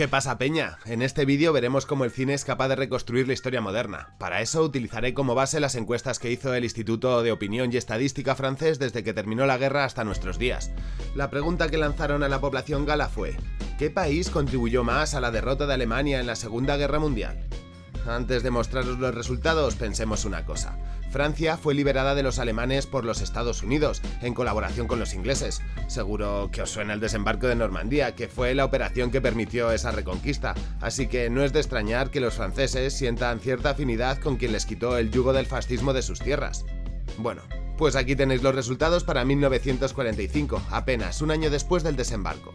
¿Qué pasa peña? En este vídeo veremos cómo el cine es capaz de reconstruir la historia moderna. Para eso utilizaré como base las encuestas que hizo el Instituto de Opinión y Estadística francés desde que terminó la guerra hasta nuestros días. La pregunta que lanzaron a la población gala fue ¿Qué país contribuyó más a la derrota de Alemania en la Segunda Guerra Mundial? Antes de mostraros los resultados, pensemos una cosa. Francia fue liberada de los alemanes por los Estados Unidos, en colaboración con los ingleses. Seguro que os suena el desembarco de Normandía, que fue la operación que permitió esa reconquista, así que no es de extrañar que los franceses sientan cierta afinidad con quien les quitó el yugo del fascismo de sus tierras. Bueno, pues aquí tenéis los resultados para 1945, apenas un año después del desembarco.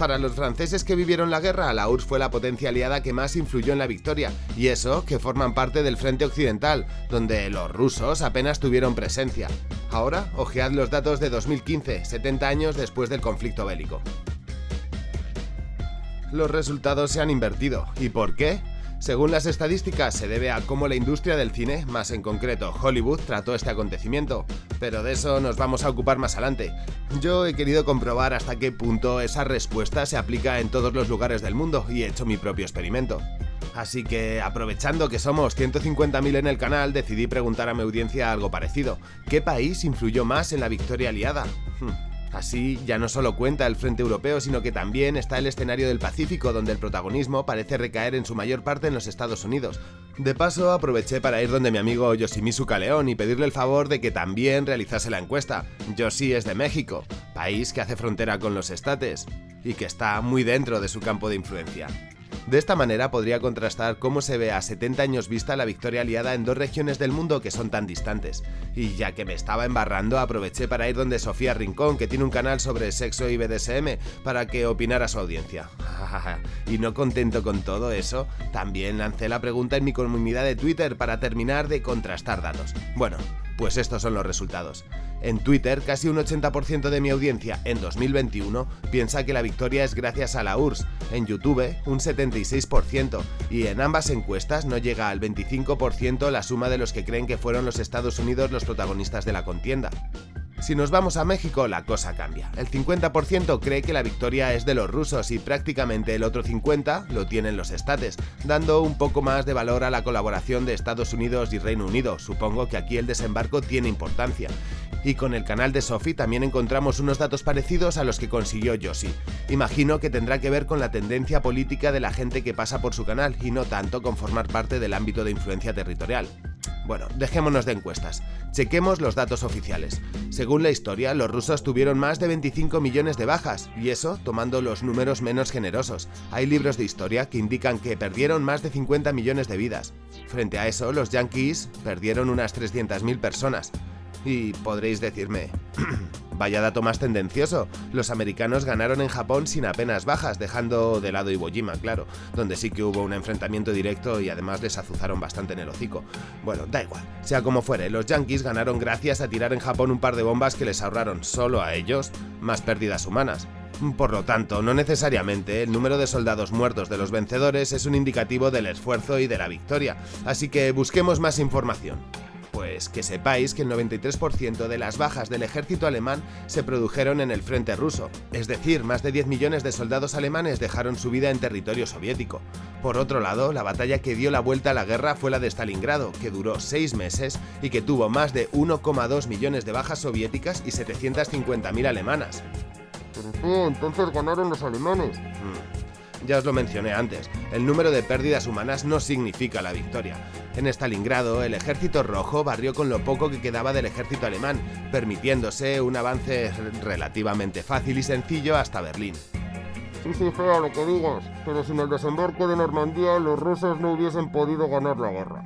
Para los franceses que vivieron la guerra, la URSS fue la potencia aliada que más influyó en la victoria, y eso que forman parte del frente occidental, donde los rusos apenas tuvieron presencia. Ahora, ojead los datos de 2015, 70 años después del conflicto bélico. Los resultados se han invertido. ¿Y por qué? Según las estadísticas, se debe a cómo la industria del cine, más en concreto Hollywood, trató este acontecimiento, pero de eso nos vamos a ocupar más adelante. Yo he querido comprobar hasta qué punto esa respuesta se aplica en todos los lugares del mundo y he hecho mi propio experimento. Así que, aprovechando que somos 150.000 en el canal, decidí preguntar a mi audiencia algo parecido. ¿Qué país influyó más en la victoria aliada? Hmm. Así, ya no solo cuenta el frente europeo, sino que también está el escenario del Pacífico, donde el protagonismo parece recaer en su mayor parte en los Estados Unidos. De paso, aproveché para ir donde mi amigo Yoshimizu Kaleón y pedirle el favor de que también realizase la encuesta. Yoshi es de México, país que hace frontera con los estates, y que está muy dentro de su campo de influencia. De esta manera podría contrastar cómo se ve a 70 años vista la victoria aliada en dos regiones del mundo que son tan distantes. Y ya que me estaba embarrando, aproveché para ir donde Sofía Rincón, que tiene un canal sobre sexo y BDSM, para que opinara su audiencia. y no contento con todo eso, también lancé la pregunta en mi comunidad de Twitter para terminar de contrastar datos. Bueno, pues estos son los resultados. En Twitter, casi un 80% de mi audiencia en 2021 piensa que la victoria es gracias a la URSS, en YouTube un 76%, y en ambas encuestas no llega al 25% la suma de los que creen que fueron los Estados Unidos los protagonistas de la contienda. Si nos vamos a México, la cosa cambia. El 50% cree que la victoria es de los rusos y prácticamente el otro 50% lo tienen los estates, dando un poco más de valor a la colaboración de Estados Unidos y Reino Unido. Supongo que aquí el desembarco tiene importancia. Y con el canal de Sophie también encontramos unos datos parecidos a los que consiguió Yoshi. Imagino que tendrá que ver con la tendencia política de la gente que pasa por su canal y no tanto con formar parte del ámbito de influencia territorial. Bueno, dejémonos de encuestas. Chequemos los datos oficiales. Según la historia, los rusos tuvieron más de 25 millones de bajas, y eso tomando los números menos generosos. Hay libros de historia que indican que perdieron más de 50 millones de vidas. Frente a eso, los yankees perdieron unas 300.000 personas. Y podréis decirme, vaya dato más tendencioso, los americanos ganaron en Japón sin apenas bajas, dejando de lado Iwo Jima, claro, donde sí que hubo un enfrentamiento directo y además les azuzaron bastante en el hocico. Bueno, da igual, sea como fuere, los yankees ganaron gracias a tirar en Japón un par de bombas que les ahorraron solo a ellos más pérdidas humanas. Por lo tanto, no necesariamente el número de soldados muertos de los vencedores es un indicativo del esfuerzo y de la victoria, así que busquemos más información. Pues que sepáis que el 93% de las bajas del ejército alemán se produjeron en el frente ruso, es decir, más de 10 millones de soldados alemanes dejaron su vida en territorio soviético. Por otro lado, la batalla que dio la vuelta a la guerra fue la de Stalingrado, que duró 6 meses y que tuvo más de 1,2 millones de bajas soviéticas y 750.000 alemanas. Pero entonces ganaron los alemanes. Mm. Ya os lo mencioné antes, el número de pérdidas humanas no significa la victoria. En Stalingrado, el ejército rojo barrió con lo poco que quedaba del ejército alemán, permitiéndose un avance relativamente fácil y sencillo hasta Berlín. Sí, sí, fea lo que digas, pero sin el desembarco de Normandía los rusos no hubiesen podido ganar la guerra.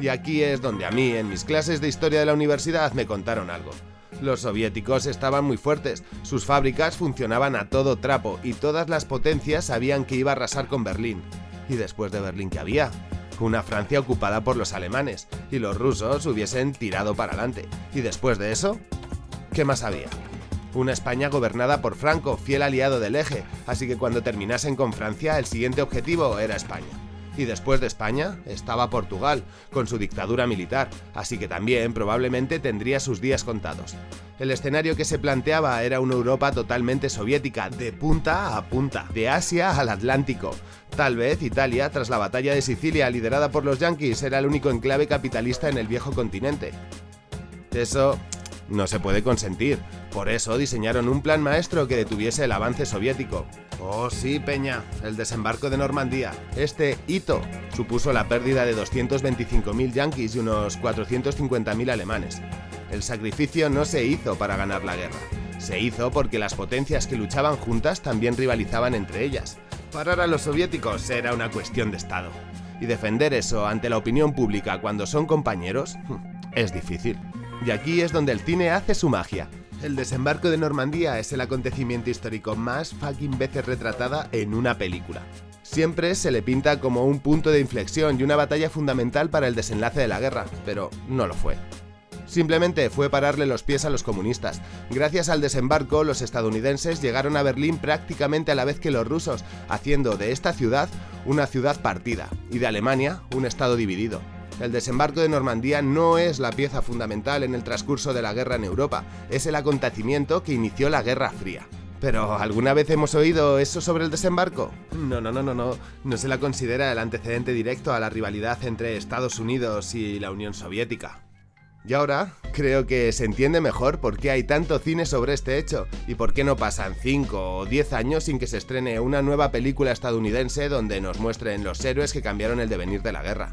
Y aquí es donde a mí, en mis clases de historia de la universidad, me contaron algo. Los soviéticos estaban muy fuertes, sus fábricas funcionaban a todo trapo y todas las potencias sabían que iba a arrasar con Berlín. ¿Y después de Berlín qué había? Una Francia ocupada por los alemanes, y los rusos hubiesen tirado para adelante. ¿Y después de eso? ¿Qué más había? Una España gobernada por Franco, fiel aliado del eje, así que cuando terminasen con Francia el siguiente objetivo era España. Y después de España estaba Portugal, con su dictadura militar, así que también probablemente tendría sus días contados. El escenario que se planteaba era una Europa totalmente soviética, de punta a punta, de Asia al Atlántico. Tal vez Italia, tras la batalla de Sicilia liderada por los yanquis, era el único enclave capitalista en el viejo continente. Eso no se puede consentir. Por eso diseñaron un plan maestro que detuviese el avance soviético. Oh sí, Peña, el desembarco de Normandía. Este hito supuso la pérdida de 225.000 yanquis y unos 450.000 alemanes. El sacrificio no se hizo para ganar la guerra. Se hizo porque las potencias que luchaban juntas también rivalizaban entre ellas. Parar a los soviéticos era una cuestión de Estado. Y defender eso ante la opinión pública cuando son compañeros es difícil. Y aquí es donde el cine hace su magia. El desembarco de Normandía es el acontecimiento histórico más fucking veces retratada en una película. Siempre se le pinta como un punto de inflexión y una batalla fundamental para el desenlace de la guerra, pero no lo fue. Simplemente fue pararle los pies a los comunistas. Gracias al desembarco, los estadounidenses llegaron a Berlín prácticamente a la vez que los rusos, haciendo de esta ciudad una ciudad partida y de Alemania un estado dividido. El desembarco de Normandía no es la pieza fundamental en el transcurso de la guerra en Europa, es el acontecimiento que inició la Guerra Fría. Pero, ¿alguna vez hemos oído eso sobre el desembarco? No, no, no, no, no. No se la considera el antecedente directo a la rivalidad entre Estados Unidos y la Unión Soviética. Y ahora creo que se entiende mejor por qué hay tanto cine sobre este hecho y por qué no pasan 5 o 10 años sin que se estrene una nueva película estadounidense donde nos muestren los héroes que cambiaron el devenir de la guerra.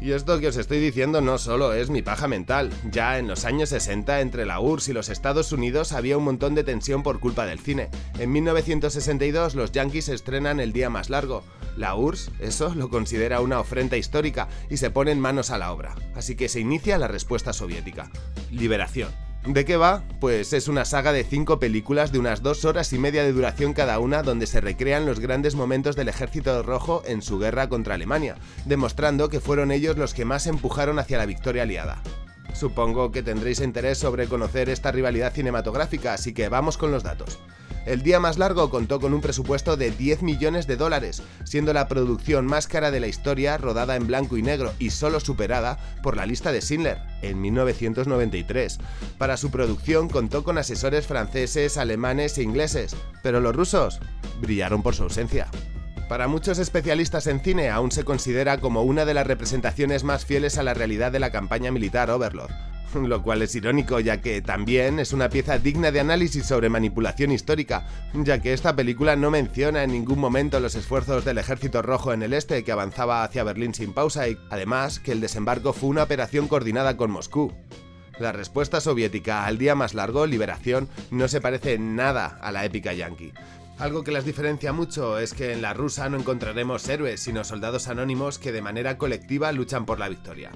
Y esto que os estoy diciendo no solo es mi paja mental, ya en los años 60 entre la URSS y los Estados Unidos había un montón de tensión por culpa del cine. En 1962 los Yankees estrenan El Día Más Largo. La URSS eso lo considera una ofrenda histórica y se ponen manos a la obra. Así que se inicia la respuesta soviética. Liberación. ¿De qué va? Pues es una saga de cinco películas de unas dos horas y media de duración cada una donde se recrean los grandes momentos del ejército rojo en su guerra contra Alemania, demostrando que fueron ellos los que más empujaron hacia la victoria aliada. Supongo que tendréis interés sobre conocer esta rivalidad cinematográfica, así que vamos con los datos. El día más largo contó con un presupuesto de 10 millones de dólares, siendo la producción más cara de la historia rodada en blanco y negro y solo superada por la lista de Schindler en 1993. Para su producción contó con asesores franceses, alemanes e ingleses, pero los rusos brillaron por su ausencia. Para muchos especialistas en cine aún se considera como una de las representaciones más fieles a la realidad de la campaña militar Overlord, lo cual es irónico ya que también es una pieza digna de análisis sobre manipulación histórica, ya que esta película no menciona en ningún momento los esfuerzos del ejército rojo en el este que avanzaba hacia Berlín sin pausa y además que el desembarco fue una operación coordinada con Moscú. La respuesta soviética al día más largo, Liberación, no se parece nada a la épica yankee. Algo que las diferencia mucho es que en la rusa no encontraremos héroes, sino soldados anónimos que de manera colectiva luchan por la victoria.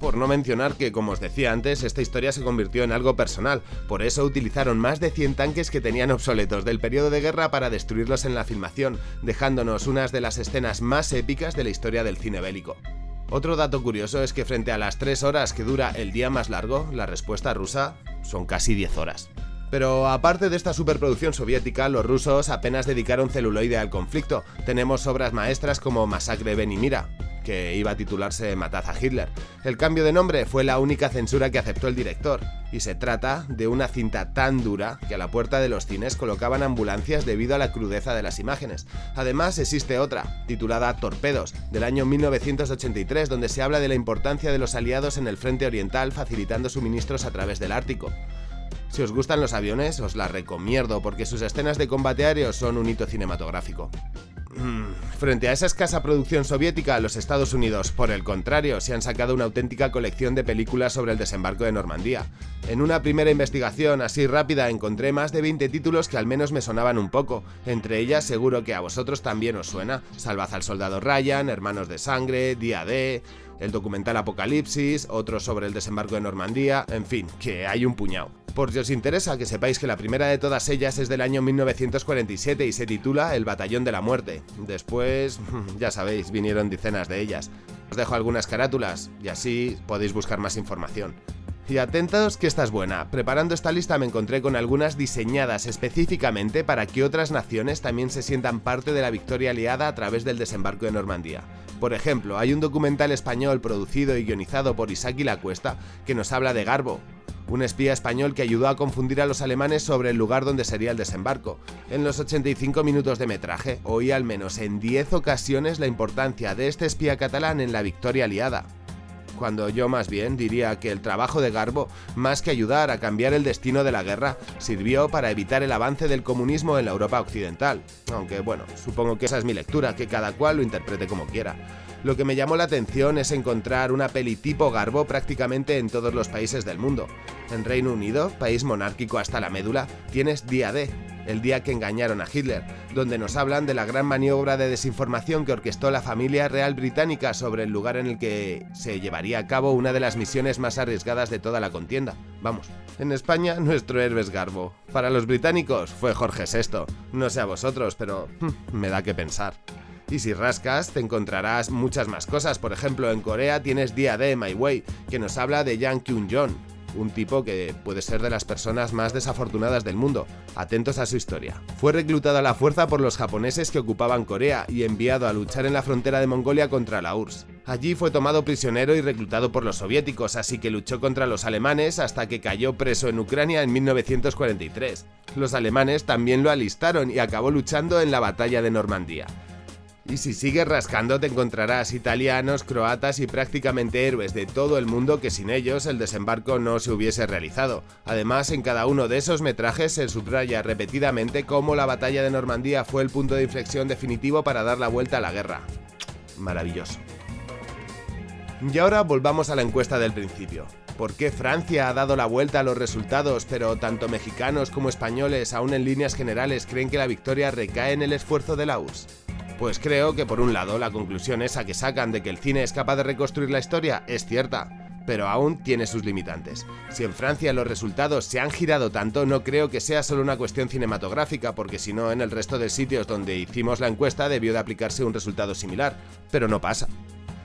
Por no mencionar que, como os decía antes, esta historia se convirtió en algo personal, por eso utilizaron más de 100 tanques que tenían obsoletos del periodo de guerra para destruirlos en la filmación, dejándonos unas de las escenas más épicas de la historia del cine bélico. Otro dato curioso es que frente a las 3 horas que dura el día más largo, la respuesta rusa son casi 10 horas. Pero aparte de esta superproducción soviética, los rusos apenas dedicaron celuloide al conflicto. Tenemos obras maestras como Masacre Ben y Mira, que iba a titularse Matad a Hitler. El cambio de nombre fue la única censura que aceptó el director, y se trata de una cinta tan dura que a la puerta de los cines colocaban ambulancias debido a la crudeza de las imágenes. Además existe otra, titulada Torpedos, del año 1983, donde se habla de la importancia de los aliados en el frente oriental facilitando suministros a través del Ártico. Si os gustan los aviones, os la recomiendo porque sus escenas de combate aéreo son un hito cinematográfico. Frente a esa escasa producción soviética, los Estados Unidos, por el contrario, se han sacado una auténtica colección de películas sobre el desembarco de Normandía. En una primera investigación así rápida encontré más de 20 títulos que al menos me sonaban un poco, entre ellas seguro que a vosotros también os suena, Salvad al Soldado Ryan, Hermanos de Sangre, Día D, el documental Apocalipsis, otro sobre el desembarco de Normandía, en fin, que hay un puñado. Por si os interesa, que sepáis que la primera de todas ellas es del año 1947 y se titula El Batallón de la Muerte. Después, ya sabéis, vinieron decenas de ellas. Os dejo algunas carátulas y así podéis buscar más información. Y atentos que esta es buena, preparando esta lista me encontré con algunas diseñadas específicamente para que otras naciones también se sientan parte de la victoria aliada a través del desembarco de Normandía. Por ejemplo, hay un documental español producido y guionizado por Isaki La Cuesta que nos habla de Garbo, un espía español que ayudó a confundir a los alemanes sobre el lugar donde sería el desembarco. En los 85 minutos de metraje, oí al menos en 10 ocasiones la importancia de este espía catalán en la victoria aliada cuando yo más bien diría que el trabajo de Garbo, más que ayudar a cambiar el destino de la guerra, sirvió para evitar el avance del comunismo en la Europa occidental. Aunque bueno, supongo que esa es mi lectura, que cada cual lo interprete como quiera. Lo que me llamó la atención es encontrar una peli tipo Garbo prácticamente en todos los países del mundo. En Reino Unido, país monárquico hasta la médula, tienes Día D, el día que engañaron a Hitler, donde nos hablan de la gran maniobra de desinformación que orquestó la familia real británica sobre el lugar en el que se llevaría a cabo una de las misiones más arriesgadas de toda la contienda. Vamos, en España nuestro héroe es Garbo. Para los británicos fue Jorge VI. No sé a vosotros, pero hmm, me da que pensar. Y si rascas, te encontrarás muchas más cosas. Por ejemplo, en Corea tienes Día de My Way, que nos habla de Yang Kyun-jong, un tipo que puede ser de las personas más desafortunadas del mundo. Atentos a su historia. Fue reclutado a la fuerza por los japoneses que ocupaban Corea y enviado a luchar en la frontera de Mongolia contra la URSS. Allí fue tomado prisionero y reclutado por los soviéticos, así que luchó contra los alemanes hasta que cayó preso en Ucrania en 1943. Los alemanes también lo alistaron y acabó luchando en la batalla de Normandía. Y si sigues rascando te encontrarás italianos, croatas y prácticamente héroes de todo el mundo que sin ellos el desembarco no se hubiese realizado. Además, en cada uno de esos metrajes se subraya repetidamente cómo la batalla de Normandía fue el punto de inflexión definitivo para dar la vuelta a la guerra. Maravilloso. Y ahora volvamos a la encuesta del principio. ¿Por qué Francia ha dado la vuelta a los resultados, pero tanto mexicanos como españoles, aún en líneas generales, creen que la victoria recae en el esfuerzo de la? Pues creo que por un lado la conclusión esa que sacan de que el cine es capaz de reconstruir la historia es cierta, pero aún tiene sus limitantes. Si en Francia los resultados se han girado tanto, no creo que sea solo una cuestión cinematográfica, porque si no, en el resto de sitios donde hicimos la encuesta debió de aplicarse un resultado similar, pero no pasa.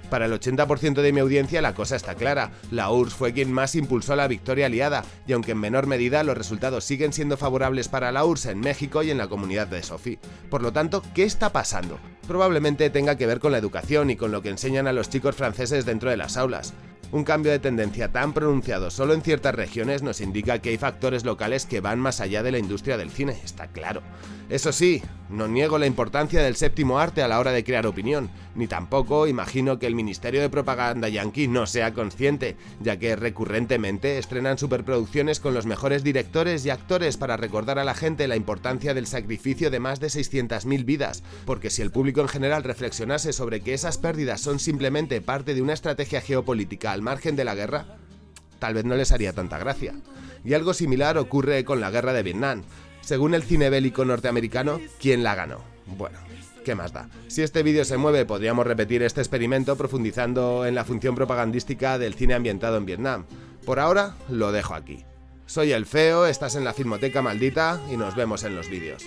Para el 80% de mi audiencia la cosa está clara, la URSS fue quien más impulsó la victoria aliada, y aunque en menor medida los resultados siguen siendo favorables para la URSS en México y en la comunidad de Sophie. Por lo tanto, ¿qué está pasando? Probablemente tenga que ver con la educación y con lo que enseñan a los chicos franceses dentro de las aulas. Un cambio de tendencia tan pronunciado solo en ciertas regiones nos indica que hay factores locales que van más allá de la industria del cine, está claro. Eso sí, no niego la importancia del séptimo arte a la hora de crear opinión, ni tampoco imagino que el Ministerio de Propaganda Yankee no sea consciente, ya que recurrentemente estrenan superproducciones con los mejores directores y actores para recordar a la gente la importancia del sacrificio de más de 600.000 vidas, porque si el público en general reflexionase sobre que esas pérdidas son simplemente parte de una estrategia geopolítica al margen de la guerra, tal vez no les haría tanta gracia. Y algo similar ocurre con la guerra de Vietnam. Según el cine bélico norteamericano, ¿quién la ganó? Bueno, ¿qué más da? Si este vídeo se mueve, podríamos repetir este experimento profundizando en la función propagandística del cine ambientado en Vietnam. Por ahora, lo dejo aquí. Soy el Feo, estás en la Filmoteca Maldita y nos vemos en los vídeos.